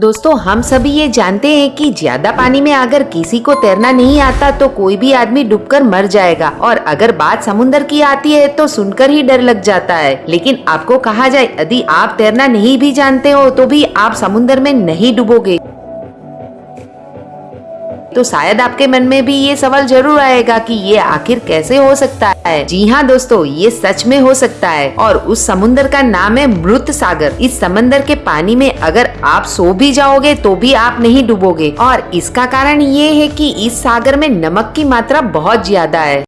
दोस्तों, हम सभी ये जानते हैं कि ज़्यादा पानी में अगर किसी को तैरना नहीं आता तो कोई भी आदमी डूबकर मर जाएगा। और अगर बात समुन्दर की आती है तो सुनकर ही डर लग जाता है। लेकिन आपको कहा जाए, यदि आप तैरना नहीं भी जानते हो तो भी आप समुन्दर में नहीं डूबोगे। तो शायद आपके मन में भी ये सवाल ज़रूर आएगा कि ये आखिर कैसे हो सकता है? जी हाँ दोस्तों, ये सच में हो सकता है। और उस समुन्दर का नाम है मृत सागर। इस समंदर के पानी में अगर आप सो भी जाओगे तो भी आप नहीं डूबोगे। और इसका कारण ये है कि इस सागर में नमक की मात्रा बहुत ज़्यादा है।